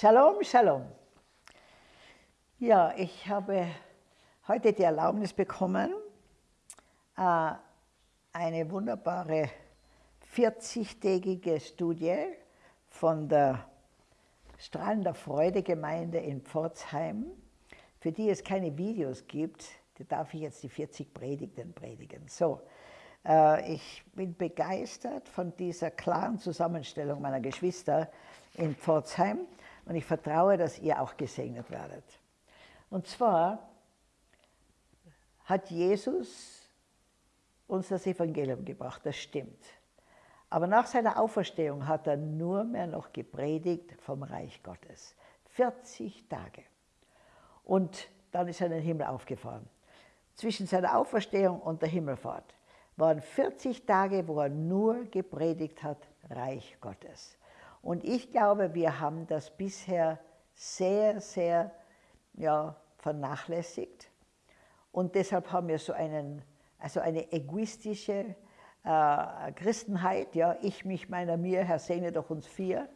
Shalom, Shalom. Ja, ich habe heute die Erlaubnis bekommen, äh, eine wunderbare 40-tägige Studie von der Strahlender Freude Gemeinde in Pforzheim, für die es keine Videos gibt, da darf ich jetzt die 40 Predigten predigen. So, äh, ich bin begeistert von dieser klaren Zusammenstellung meiner Geschwister in Pforzheim und ich vertraue, dass ihr auch gesegnet werdet. Und zwar hat Jesus uns das Evangelium gebracht, das stimmt. Aber nach seiner Auferstehung hat er nur mehr noch gepredigt vom Reich Gottes. 40 Tage. Und dann ist er in den Himmel aufgefahren. Zwischen seiner Auferstehung und der Himmelfahrt waren 40 Tage, wo er nur gepredigt hat, Reich Gottes. Und ich glaube, wir haben das bisher sehr, sehr ja, vernachlässigt. Und deshalb haben wir so einen, also eine egoistische äh, Christenheit, ja, ich, mich, meiner, mir, Herr segne doch uns vier,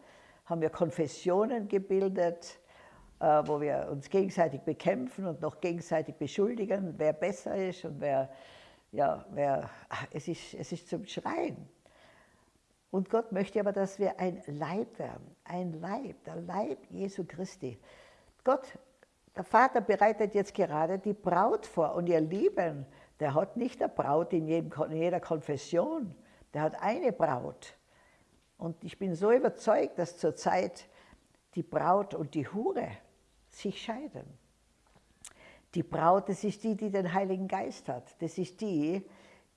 haben wir Konfessionen gebildet, äh, wo wir uns gegenseitig bekämpfen und noch gegenseitig beschuldigen, wer besser ist und wer, ja, wer, es ist, es ist zum Schreien. Und Gott möchte aber, dass wir ein Leib werden, ein Leib, der Leib Jesu Christi. Gott, der Vater bereitet jetzt gerade die Braut vor und ihr Lieben, der hat nicht eine Braut in, jedem, in jeder Konfession, der hat eine Braut. Und ich bin so überzeugt, dass zurzeit die Braut und die Hure sich scheiden. Die Braut, das ist die, die den Heiligen Geist hat. Das ist die,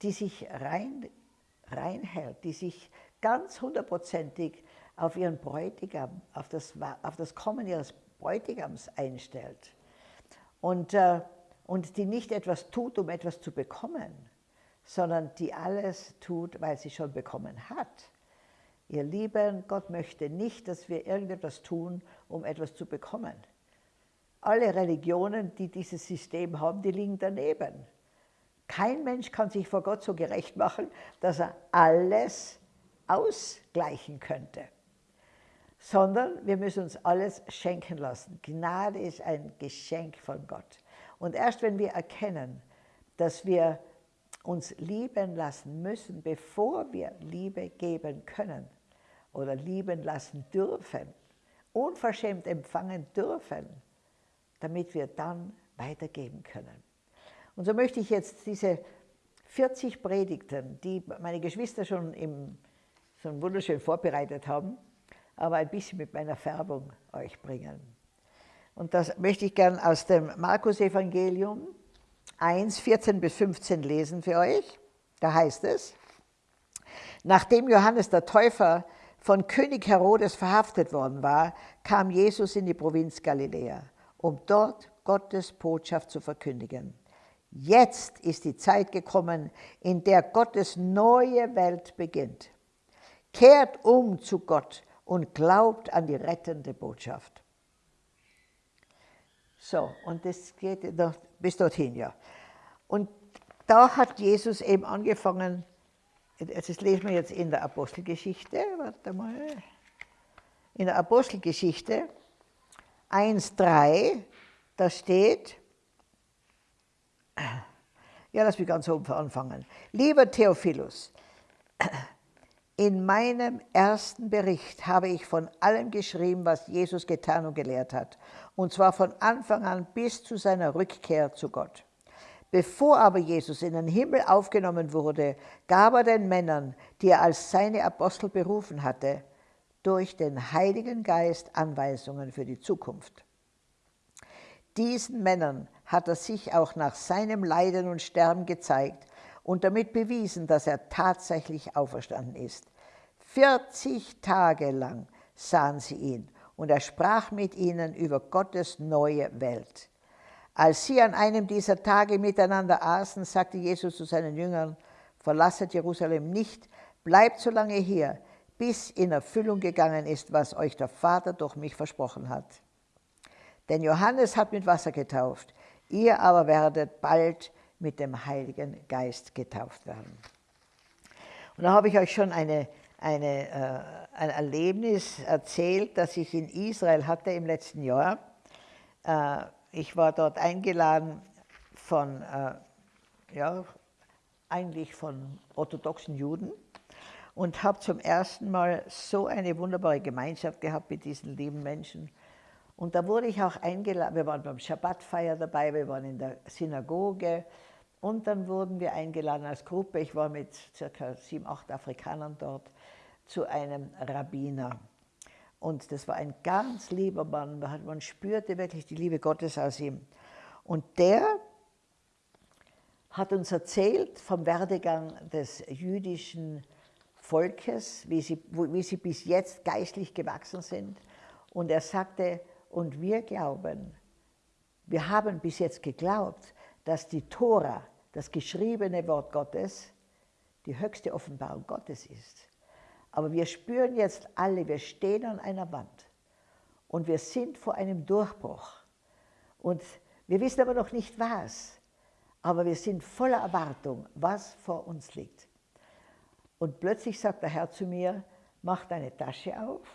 die sich rein, reinhält, die sich ganz hundertprozentig auf ihren Bräutigam, auf das, auf das Kommen ihres Bräutigams einstellt. Und, äh, und die nicht etwas tut, um etwas zu bekommen, sondern die alles tut, weil sie schon bekommen hat. Ihr Lieben, Gott möchte nicht, dass wir irgendetwas tun, um etwas zu bekommen. Alle Religionen, die dieses System haben, die liegen daneben. Kein Mensch kann sich vor Gott so gerecht machen, dass er alles ausgleichen könnte, sondern wir müssen uns alles schenken lassen. Gnade ist ein Geschenk von Gott. Und erst wenn wir erkennen, dass wir uns lieben lassen müssen, bevor wir Liebe geben können oder lieben lassen dürfen, unverschämt empfangen dürfen, damit wir dann weitergeben können. Und so möchte ich jetzt diese 40 Predigten, die meine Geschwister schon im so wunderschön vorbereitet haben, aber ein bisschen mit meiner Färbung euch bringen. Und das möchte ich gern aus dem Markus-Evangelium 1, 14 bis 15 lesen für euch. Da heißt es, nachdem Johannes der Täufer von König Herodes verhaftet worden war, kam Jesus in die Provinz Galiläa, um dort Gottes Botschaft zu verkündigen. Jetzt ist die Zeit gekommen, in der Gottes neue Welt beginnt. Kehrt um zu Gott und glaubt an die rettende Botschaft. So, und das geht noch bis dorthin, ja. Und da hat Jesus eben angefangen, das lesen wir jetzt in der Apostelgeschichte, warte mal, in der Apostelgeschichte 1,3, da steht, ja, lass mich ganz oben anfangen. Lieber Theophilus, in meinem ersten Bericht habe ich von allem geschrieben, was Jesus getan und gelehrt hat, und zwar von Anfang an bis zu seiner Rückkehr zu Gott. Bevor aber Jesus in den Himmel aufgenommen wurde, gab er den Männern, die er als seine Apostel berufen hatte, durch den Heiligen Geist Anweisungen für die Zukunft. Diesen Männern hat er sich auch nach seinem Leiden und Sterben gezeigt und damit bewiesen, dass er tatsächlich auferstanden ist. 40 Tage lang sahen sie ihn und er sprach mit ihnen über Gottes neue Welt. Als sie an einem dieser Tage miteinander aßen, sagte Jesus zu seinen Jüngern, verlasset Jerusalem nicht, bleibt so lange hier, bis in Erfüllung gegangen ist, was euch der Vater durch mich versprochen hat. Denn Johannes hat mit Wasser getauft, ihr aber werdet bald mit dem Heiligen Geist getauft werden. Und da habe ich euch schon eine, eine, äh, ein Erlebnis erzählt, das ich in Israel hatte im letzten Jahr. Äh, ich war dort eingeladen von, äh, ja, eigentlich von orthodoxen Juden und habe zum ersten Mal so eine wunderbare Gemeinschaft gehabt mit diesen lieben Menschen. Und da wurde ich auch eingeladen, wir waren beim Schabbatfeier dabei, wir waren in der Synagoge und dann wurden wir eingeladen als Gruppe, ich war mit circa sieben, acht Afrikanern dort, zu einem Rabbiner. Und das war ein ganz lieber Mann, man spürte wirklich die Liebe Gottes aus ihm. Und der hat uns erzählt vom Werdegang des jüdischen Volkes, wie sie, wie sie bis jetzt geistlich gewachsen sind. Und er sagte, und wir glauben, wir haben bis jetzt geglaubt, dass die Tora, das geschriebene Wort Gottes, die höchste Offenbarung Gottes ist. Aber wir spüren jetzt alle, wir stehen an einer Wand und wir sind vor einem Durchbruch. Und wir wissen aber noch nicht was, aber wir sind voller Erwartung, was vor uns liegt. Und plötzlich sagt der Herr zu mir, mach deine Tasche auf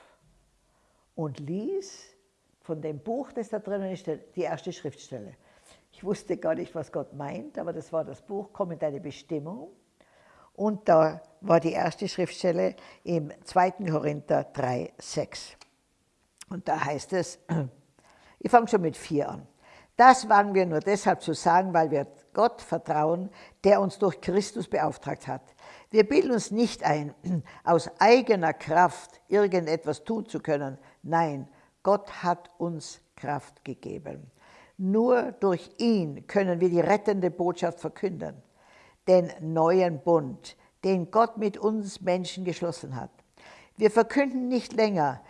und lies von dem Buch, das da drinnen ist, die erste Schriftstelle. Ich wusste gar nicht, was Gott meint, aber das war das Buch, Komm in deine Bestimmung. Und da war die erste Schriftstelle im 2. Korinther 3, 6. Und da heißt es, ich fange schon mit 4 an. Das waren wir nur deshalb zu sagen, weil wir Gott vertrauen, der uns durch Christus beauftragt hat. Wir bilden uns nicht ein, aus eigener Kraft irgendetwas tun zu können. Nein, Gott hat uns Kraft gegeben. Nur durch ihn können wir die rettende Botschaft verkünden, den neuen Bund, den Gott mit uns Menschen geschlossen hat. Wir verkünden nicht länger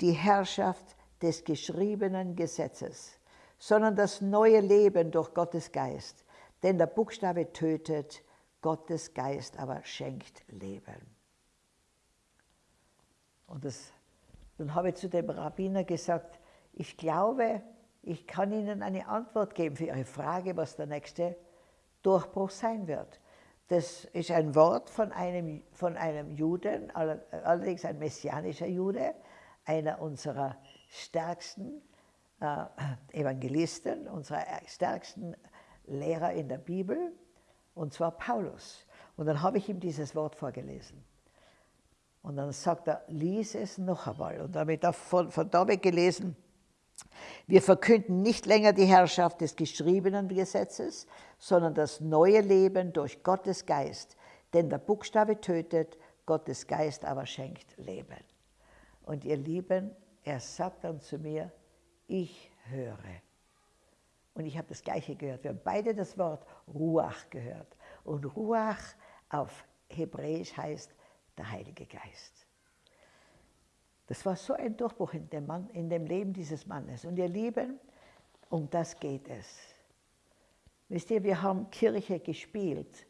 die Herrschaft des geschriebenen Gesetzes, sondern das neue Leben durch Gottes Geist. Denn der Buchstabe tötet, Gottes Geist aber schenkt Leben. Und das, dann habe ich zu dem Rabbiner gesagt, ich glaube, ich kann Ihnen eine Antwort geben für Ihre Frage, was der nächste Durchbruch sein wird. Das ist ein Wort von einem, von einem Juden, allerdings ein messianischer Jude, einer unserer stärksten äh, Evangelisten, unserer stärksten Lehrer in der Bibel, und zwar Paulus. Und dann habe ich ihm dieses Wort vorgelesen. Und dann sagt er, lies es noch einmal. Und damit von, von da weg gelesen, wir verkünden nicht länger die Herrschaft des geschriebenen Gesetzes, sondern das neue Leben durch Gottes Geist. Denn der Buchstabe tötet, Gottes Geist aber schenkt Leben. Und ihr Lieben, er sagt dann zu mir, ich höre. Und ich habe das Gleiche gehört. Wir haben beide das Wort Ruach gehört. Und Ruach auf Hebräisch heißt der Heilige Geist. Das war so ein Durchbruch in dem, Mann, in dem Leben dieses Mannes. Und ihr Lieben, um das geht es. Wisst ihr, wir haben Kirche gespielt.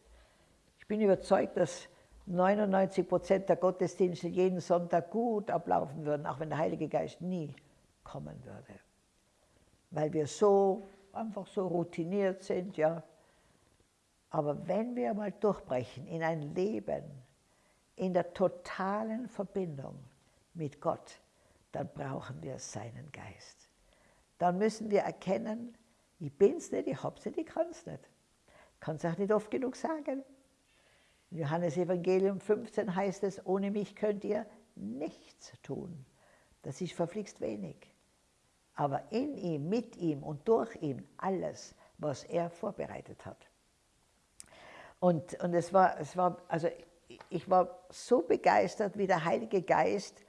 Ich bin überzeugt, dass 99 Prozent der Gottesdienste jeden Sonntag gut ablaufen würden, auch wenn der Heilige Geist nie kommen würde. Weil wir so einfach so routiniert sind, ja. Aber wenn wir mal durchbrechen in ein Leben in der totalen Verbindung mit Gott, dann brauchen wir seinen Geist. Dann müssen wir erkennen, ich bin's nicht, ich hab's nicht, ich kann's nicht. Kann es auch nicht oft genug sagen. In Johannes Evangelium 15 heißt es, ohne mich könnt ihr nichts tun. Das ist verflixt wenig aber in ihm, mit ihm und durch ihn alles, was er vorbereitet hat. Und, und es war, es war, also ich war so begeistert wie der Heilige Geist.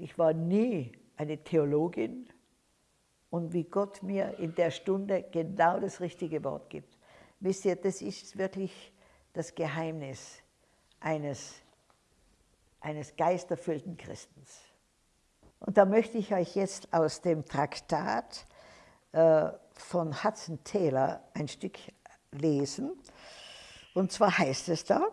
Ich war nie eine Theologin und wie Gott mir in der Stunde genau das richtige Wort gibt. Wisst ihr, das ist wirklich das Geheimnis eines, eines geisterfüllten Christens. Und da möchte ich euch jetzt aus dem Traktat äh, von Hudson Taylor ein Stück lesen. Und zwar heißt es da,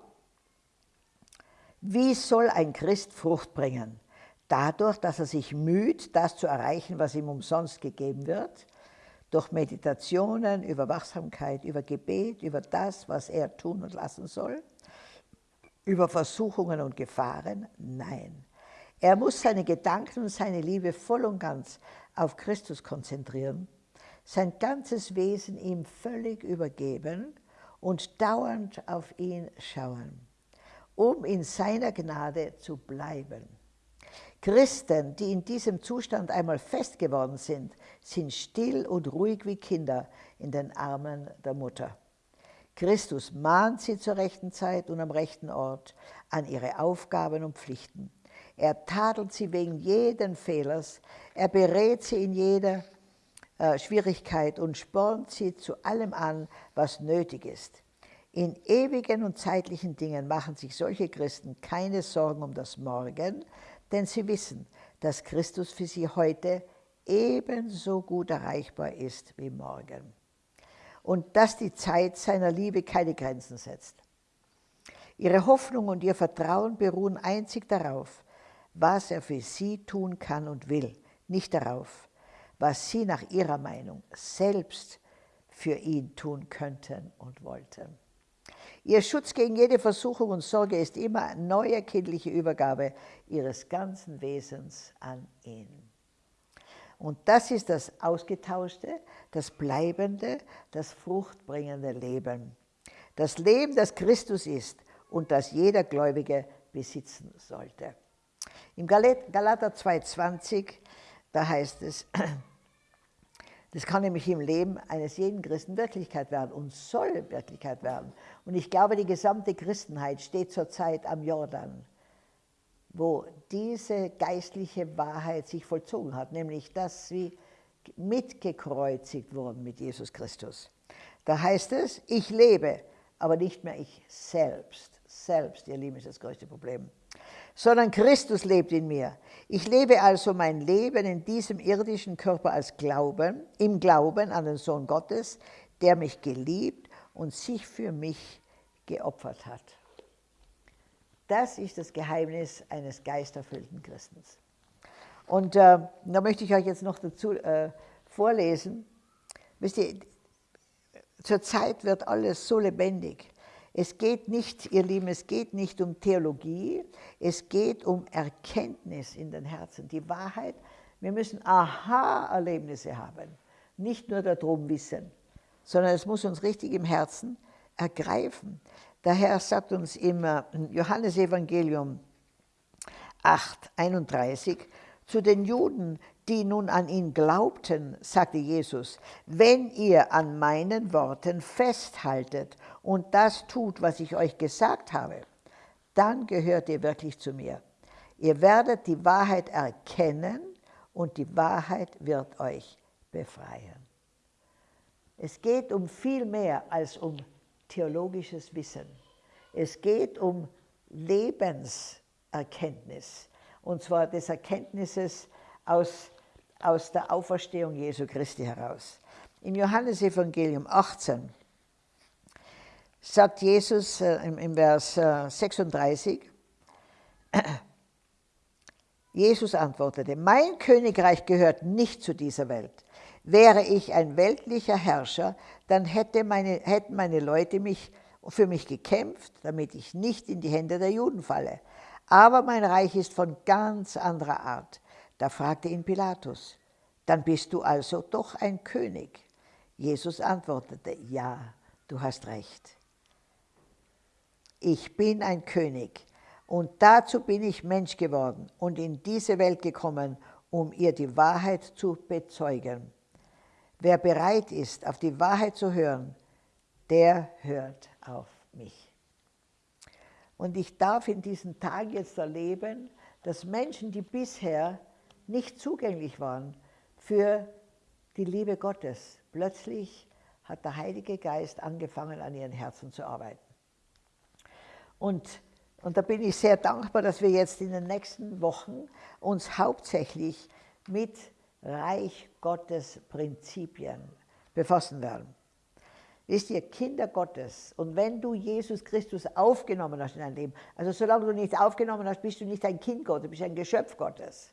wie soll ein Christ Frucht bringen? Dadurch, dass er sich müht, das zu erreichen, was ihm umsonst gegeben wird, durch Meditationen, über Wachsamkeit, über Gebet, über das, was er tun und lassen soll. über Versuchungen und Gefahren? Nein. Er muss seine Gedanken und seine Liebe voll und ganz auf Christus konzentrieren, sein ganzes Wesen ihm völlig übergeben und dauernd auf ihn schauen, um in seiner Gnade zu bleiben. Christen, die in diesem Zustand einmal fest geworden sind, sind still und ruhig wie Kinder in den Armen der Mutter. Christus mahnt sie zur rechten Zeit und am rechten Ort an ihre Aufgaben und Pflichten. Er tadelt sie wegen jeden Fehlers, er berät sie in jeder äh, Schwierigkeit und spornt sie zu allem an, was nötig ist. In ewigen und zeitlichen Dingen machen sich solche Christen keine Sorgen um das Morgen, denn sie wissen, dass Christus für sie heute ebenso gut erreichbar ist wie morgen und dass die Zeit seiner Liebe keine Grenzen setzt. Ihre Hoffnung und ihr Vertrauen beruhen einzig darauf, was er für sie tun kann und will, nicht darauf, was sie nach ihrer Meinung selbst für ihn tun könnten und wollten. Ihr Schutz gegen jede Versuchung und Sorge ist immer eine neue kindliche Übergabe ihres ganzen Wesens an ihn. Und das ist das ausgetauschte, das bleibende, das fruchtbringende Leben. Das Leben, das Christus ist und das jeder Gläubige besitzen sollte. Im Galater 2,20, da heißt es, das kann nämlich im Leben eines jeden Christen Wirklichkeit werden und soll Wirklichkeit werden. Und ich glaube, die gesamte Christenheit steht zurzeit am Jordan, wo diese geistliche Wahrheit sich vollzogen hat, nämlich dass sie mitgekreuzigt wurden mit Jesus Christus. Da heißt es, ich lebe, aber nicht mehr ich selbst. Selbst, ihr Lieben, ist das größte Problem sondern Christus lebt in mir. Ich lebe also mein Leben in diesem irdischen Körper als Glauben, im Glauben an den Sohn Gottes, der mich geliebt und sich für mich geopfert hat. Das ist das Geheimnis eines geisterfüllten Christens. Und äh, da möchte ich euch jetzt noch dazu äh, vorlesen. Wisst ihr, zurzeit wird alles so lebendig. Es geht nicht, ihr Lieben, es geht nicht um Theologie, es geht um Erkenntnis in den Herzen, die Wahrheit. Wir müssen Aha-Erlebnisse haben, nicht nur darum wissen, sondern es muss uns richtig im Herzen ergreifen. Der Herr sagt uns im äh, Johannesevangelium 8, 31, zu den Juden, die nun an ihn glaubten, sagte Jesus, wenn ihr an meinen Worten festhaltet und das tut, was ich euch gesagt habe, dann gehört ihr wirklich zu mir. Ihr werdet die Wahrheit erkennen und die Wahrheit wird euch befreien. Es geht um viel mehr als um theologisches Wissen. Es geht um Lebenserkenntnis, und zwar des Erkenntnisses aus aus der Auferstehung Jesu Christi heraus. Im Johannesevangelium 18 sagt Jesus äh, im, Vers äh, 36, Jesus antwortete, mein Königreich gehört nicht zu dieser Welt. Wäre ich ein weltlicher Herrscher, dann hätte meine, hätten meine Leute mich, für mich gekämpft, damit ich nicht in die Hände der Juden falle. Aber mein Reich ist von ganz anderer Art. Da fragte ihn Pilatus, dann bist du also doch ein König. Jesus antwortete, ja, du hast recht. Ich bin ein König und dazu bin ich Mensch geworden und in diese Welt gekommen, um ihr die Wahrheit zu bezeugen. Wer bereit ist, auf die Wahrheit zu hören, der hört auf mich. Und ich darf in diesen Tagen jetzt erleben, dass Menschen, die bisher nicht zugänglich waren für die Liebe Gottes. Plötzlich hat der Heilige Geist angefangen, an ihren Herzen zu arbeiten. Und, und da bin ich sehr dankbar, dass wir jetzt in den nächsten Wochen uns hauptsächlich mit Reich Gottes Prinzipien befassen werden. Wisst ihr, Kinder Gottes, und wenn du Jesus Christus aufgenommen hast in dein Leben, also solange du nichts aufgenommen hast, bist du nicht ein Kind Gottes, du bist ein Geschöpf Gottes.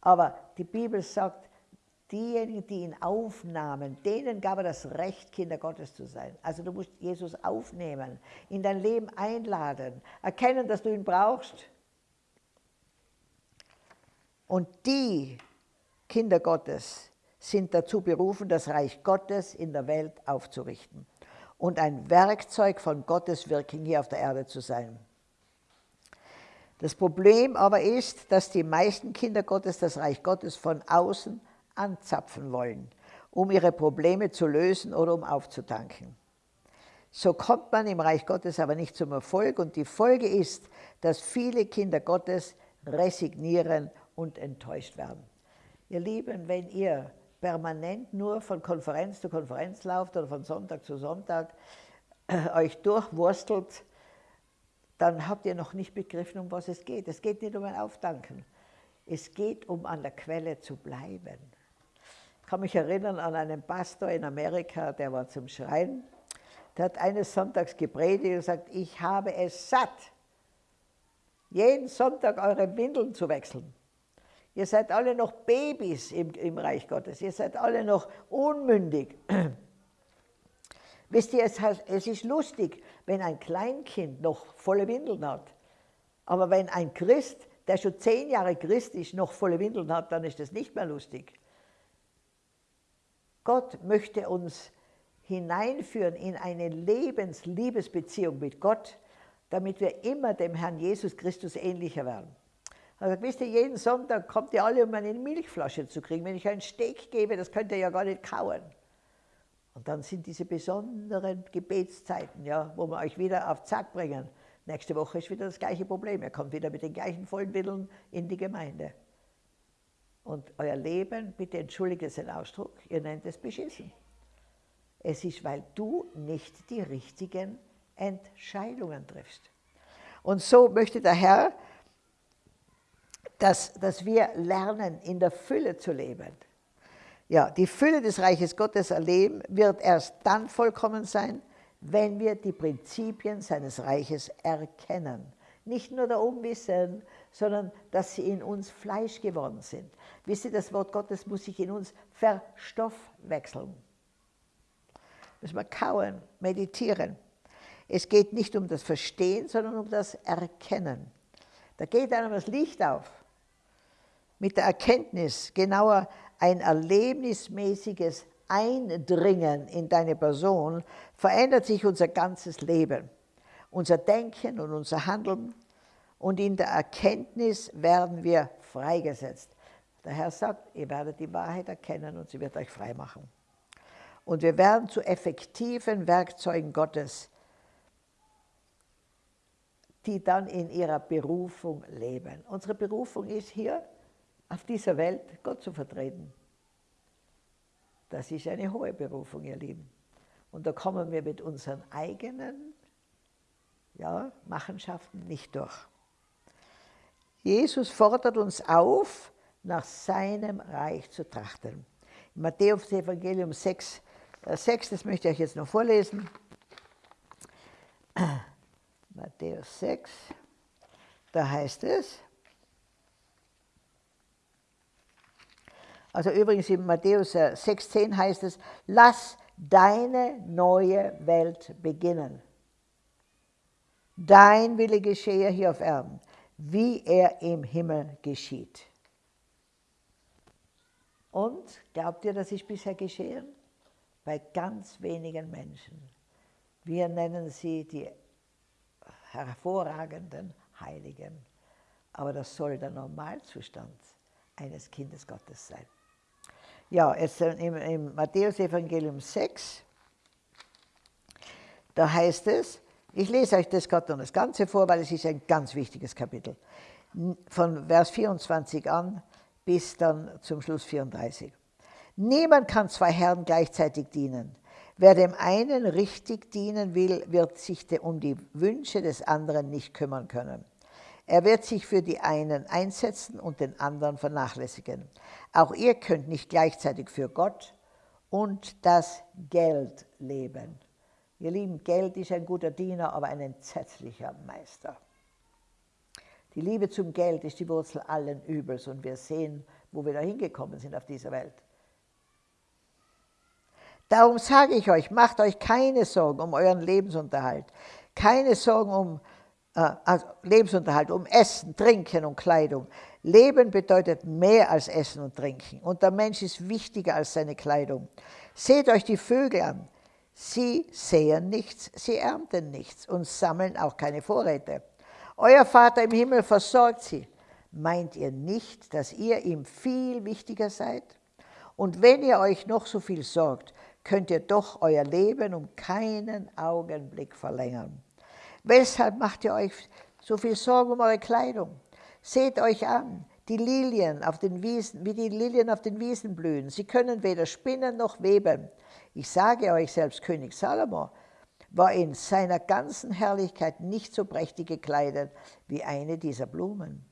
Aber die Bibel sagt, diejenigen, die ihn aufnahmen, denen gab er das Recht, Kinder Gottes zu sein. Also du musst Jesus aufnehmen, in dein Leben einladen, erkennen, dass du ihn brauchst. Und die Kinder Gottes sind dazu berufen, das Reich Gottes in der Welt aufzurichten und ein Werkzeug von Gottes Wirken hier auf der Erde zu sein. Das Problem aber ist, dass die meisten Kinder Gottes das Reich Gottes von außen anzapfen wollen, um ihre Probleme zu lösen oder um aufzutanken. So kommt man im Reich Gottes aber nicht zum Erfolg und die Folge ist, dass viele Kinder Gottes resignieren und enttäuscht werden. Ihr Lieben, wenn ihr permanent nur von Konferenz zu Konferenz lauft oder von Sonntag zu Sonntag äh, euch durchwurstelt, dann habt ihr noch nicht begriffen, um was es geht. Es geht nicht um ein Aufdanken. Es geht um an der Quelle zu bleiben. Ich kann mich erinnern an einen Pastor in Amerika, der war zum Schreien. Der hat eines Sonntags gepredigt und gesagt, ich habe es satt, jeden Sonntag eure Windeln zu wechseln. Ihr seid alle noch Babys im, im Reich Gottes. Ihr seid alle noch unmündig. Wisst ihr, es, es ist lustig, wenn ein Kleinkind noch volle Windeln hat. Aber wenn ein Christ, der schon zehn Jahre Christ ist, noch volle Windeln hat, dann ist das nicht mehr lustig. Gott möchte uns hineinführen in eine Lebens-Liebesbeziehung mit Gott, damit wir immer dem Herrn Jesus Christus ähnlicher werden. Also wisst ihr, jeden Sonntag kommt ihr alle, um eine Milchflasche zu kriegen. Wenn ich einen Steak gebe, das könnt ihr ja gar nicht kauen. Und dann sind diese besonderen Gebetszeiten, ja, wo wir euch wieder auf Zack bringen. Nächste Woche ist wieder das gleiche Problem. Ihr kommt wieder mit den gleichen vollen Mitteln in die Gemeinde. Und euer Leben, bitte entschuldigt es den Ausdruck, ihr nennt es beschissen. Es ist, weil du nicht die richtigen Entscheidungen triffst. Und so möchte der Herr, dass, dass wir lernen, in der Fülle zu leben. Ja, die Fülle des Reiches Gottes erleben wird erst dann vollkommen sein, wenn wir die Prinzipien seines Reiches erkennen. Nicht nur darum wissen, sondern dass sie in uns Fleisch geworden sind. Wisst ihr, das Wort Gottes muss sich in uns verstoffwechseln. Müssen wir kauen, meditieren. Es geht nicht um das Verstehen, sondern um das Erkennen. Da geht einem das Licht auf. Mit der Erkenntnis, genauer ein erlebnismäßiges Eindringen in deine Person, verändert sich unser ganzes Leben, unser Denken und unser Handeln. Und in der Erkenntnis werden wir freigesetzt. Der Herr sagt, ihr werdet die Wahrheit erkennen und sie wird euch frei machen. Und wir werden zu effektiven Werkzeugen Gottes, die dann in ihrer Berufung leben. Unsere Berufung ist hier auf dieser Welt Gott zu vertreten. Das ist eine hohe Berufung, ihr Lieben. Und da kommen wir mit unseren eigenen ja, Machenschaften nicht durch. Jesus fordert uns auf, nach seinem Reich zu trachten. Im Matthäus Evangelium 6, 6, das möchte ich euch jetzt noch vorlesen. Matthäus 6, da heißt es, also übrigens in Matthäus 6,10 äh, heißt es, lass deine neue Welt beginnen. Dein Wille geschehe hier auf Erden, wie er im Himmel geschieht. Und glaubt ihr, das ist bisher geschehen? Bei ganz wenigen Menschen. Wir nennen sie die hervorragenden Heiligen. Aber das soll der Normalzustand eines Kindes Gottes sein. Ja, jetzt im, im Matthäus-Evangelium 6, da heißt es, ich lese euch das gerade noch das Ganze vor, weil es ist ein ganz wichtiges Kapitel. Von Vers 24 an bis dann zum Schluss 34. Niemand kann zwei Herren gleichzeitig dienen. Wer dem einen richtig dienen will, wird sich um die Wünsche des anderen nicht kümmern können. Er wird sich für die einen einsetzen und den anderen vernachlässigen. Auch ihr könnt nicht gleichzeitig für Gott und das Geld leben. Ihr Lieben, Geld ist ein guter Diener, aber ein entsetzlicher Meister. Die Liebe zum Geld ist die Wurzel allen Übels und wir sehen, wo wir da hingekommen sind auf dieser Welt. Darum sage ich euch, macht euch keine Sorgen um euren Lebensunterhalt, keine Sorgen um äh, also Lebensunterhalt, um Essen, Trinken und Kleidung. Leben bedeutet mehr als Essen und Trinken und der Mensch ist wichtiger als seine Kleidung. Seht euch die Vögel an. Sie säen nichts, sie ernten nichts und sammeln auch keine Vorräte. Euer Vater im Himmel versorgt sie. Meint ihr nicht, dass ihr ihm viel wichtiger seid? Und wenn ihr euch noch so viel sorgt, könnt ihr doch euer Leben um keinen Augenblick verlängern. Weshalb macht ihr euch so viel Sorgen um eure Kleidung? Seht euch an, die Lilien auf den Wiesen, wie die Lilien auf den Wiesen blühen. Sie können weder spinnen noch weben. Ich sage euch, selbst König Salomo war in seiner ganzen Herrlichkeit nicht so prächtig gekleidet wie eine dieser Blumen.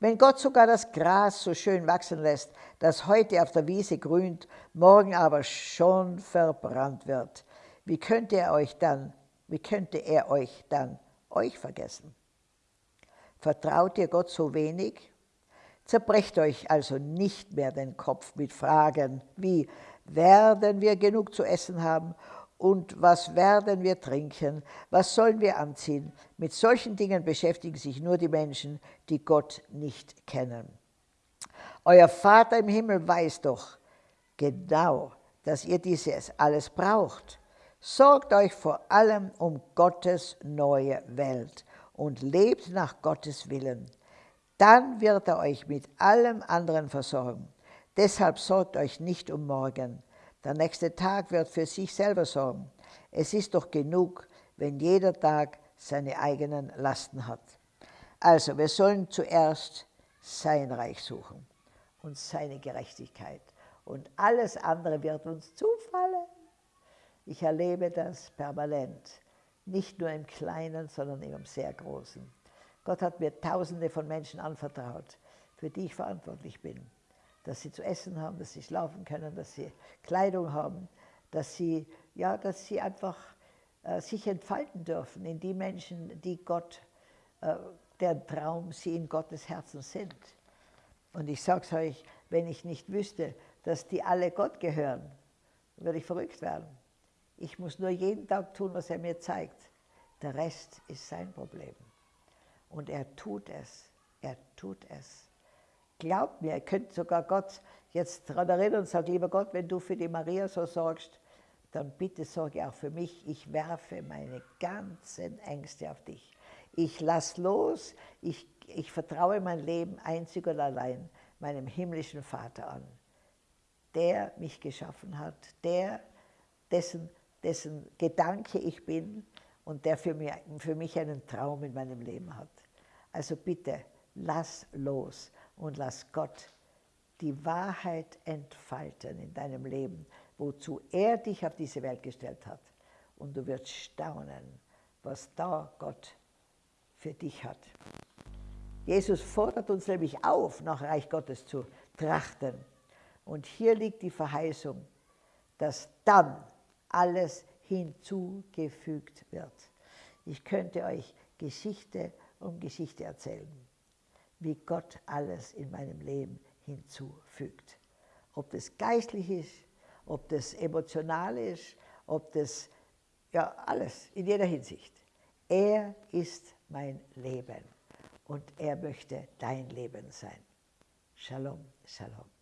Wenn Gott sogar das Gras so schön wachsen lässt, das heute auf der Wiese grünt, morgen aber schon verbrannt wird, wie könnte er euch dann, wie könnte er euch dann euch vergessen? Vertraut ihr Gott so wenig? Zerbrecht euch also nicht mehr den Kopf mit Fragen wie, werden wir genug zu essen haben und was werden wir trinken, was sollen wir anziehen. Mit solchen Dingen beschäftigen sich nur die Menschen, die Gott nicht kennen. Euer Vater im Himmel weiß doch genau, dass ihr dieses alles braucht. Sorgt euch vor allem um Gottes neue Welt und lebt nach Gottes Willen. Dann wird er euch mit allem anderen versorgen. Deshalb sorgt euch nicht um morgen. Der nächste Tag wird für sich selber sorgen. Es ist doch genug, wenn jeder Tag seine eigenen Lasten hat. Also, wir sollen zuerst sein Reich suchen und seine Gerechtigkeit. Und alles andere wird uns zufallen. Ich erlebe das permanent. Nicht nur im Kleinen, sondern im sehr Großen. Gott hat mir Tausende von Menschen anvertraut, für die ich verantwortlich bin dass sie zu essen haben, dass sie schlafen können, dass sie Kleidung haben, dass sie, ja, dass sie einfach äh, sich entfalten dürfen in die Menschen, die Gott, äh, der Traum sie in Gottes Herzen sind. Und ich sage es euch, wenn ich nicht wüsste, dass die alle Gott gehören, würde ich verrückt werden. Ich muss nur jeden Tag tun, was er mir zeigt. Der Rest ist sein Problem. Und er tut es. Er tut es. Glaubt mir, ihr könnt sogar Gott jetzt daran erinnern und sagen, lieber Gott, wenn du für die Maria so sorgst, dann bitte sorge auch für mich. Ich werfe meine ganzen Ängste auf dich. Ich lass los, ich, ich vertraue mein Leben einzig und allein meinem himmlischen Vater an, der mich geschaffen hat, der, dessen, dessen Gedanke ich bin und der für mich, für mich einen Traum in meinem Leben hat. Also bitte, lass los und lass Gott die Wahrheit entfalten in deinem Leben, wozu er dich auf diese Welt gestellt hat. Und du wirst staunen, was da Gott für dich hat. Jesus fordert uns nämlich auf, nach Reich Gottes zu trachten. Und hier liegt die Verheißung, dass dann alles hinzugefügt wird. Ich könnte euch Geschichte um Geschichte erzählen wie Gott alles in meinem Leben hinzufügt. Ob das geistlich ist, ob das emotional ist, ob das, ja, alles, in jeder Hinsicht. Er ist mein Leben und er möchte dein Leben sein. Shalom, Shalom.